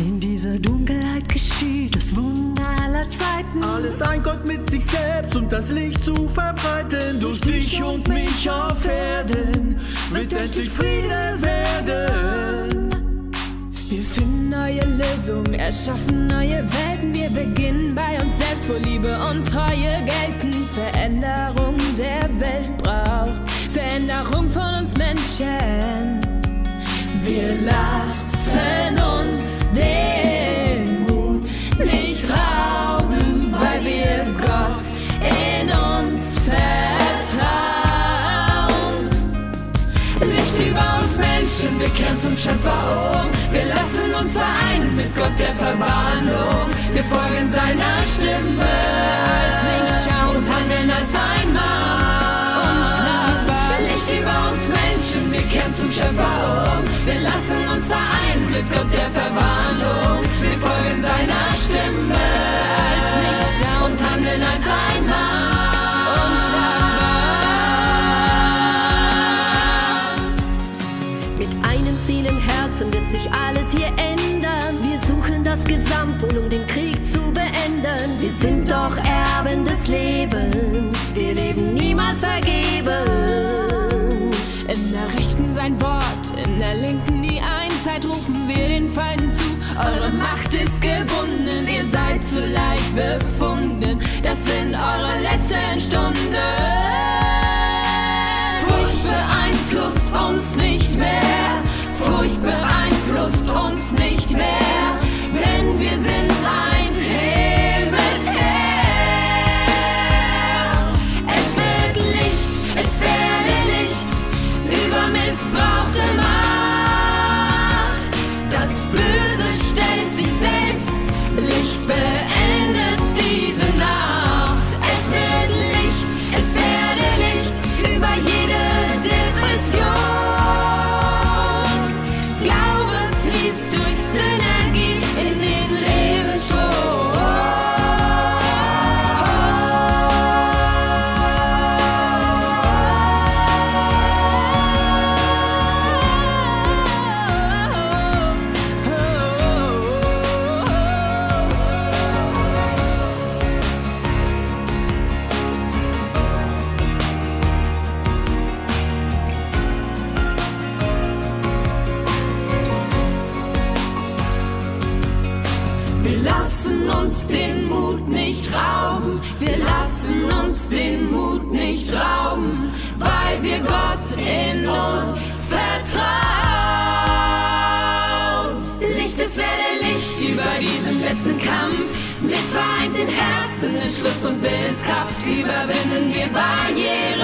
In dieser Dunkelheit geschieht das Wunder aller Zeiten. Alles ein Gott mit sich selbst und das Licht zu verbreiten. Durch dich und mich auf Erden wird endlich Friede werden. Wir finden neue Lösungen, erschaffen neue Welten. Wir beginnen bei uns selbst, wo Liebe und Treue gelten. Veränderung der Welt braucht Veränderung von uns Menschen. Licht über uns Menschen, wir kehren zum Schöpfer um. Wir lassen uns vereinen mit Gott der Verwandlung. Wir folgen seiner Stimme als Lichtschau und handeln als ein Mann. Licht über uns Menschen, wir kehren zum Schöpfer um. Wir lassen uns vereinen mit Gott der Verwandlung. Wir folgen seiner Stimme als Lichtschau und handeln als ein Mann. Gesamtwohl, um den Krieg zu beenden. Wir sind doch Erben des Lebens. Wir leben niemals vergebens. In der rechten sein Wort, in der linken die Einzeit rufen wir den Feinden zu. Eure Macht ist gebunden, ihr seid zu leicht befunden. Das sind eure letzten Stunden. Furcht beeinflusst uns nicht mehr. Furcht beeinflusst uns nicht mehr. Uns den Mut nicht rauben, wir lassen uns den Mut nicht rauben, weil wir Gott in uns vertrauen. Licht, es werde Licht über diesem letzten Kampf. Mit vereinten Herzen, Entschluss und Willenskraft überwinden wir Barrieren.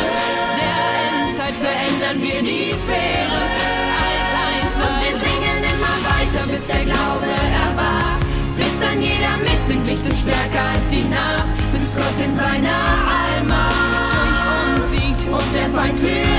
Der Endzeit verändern wir die Sphäre in seiner Allmacht durch uns siegt und der Feind für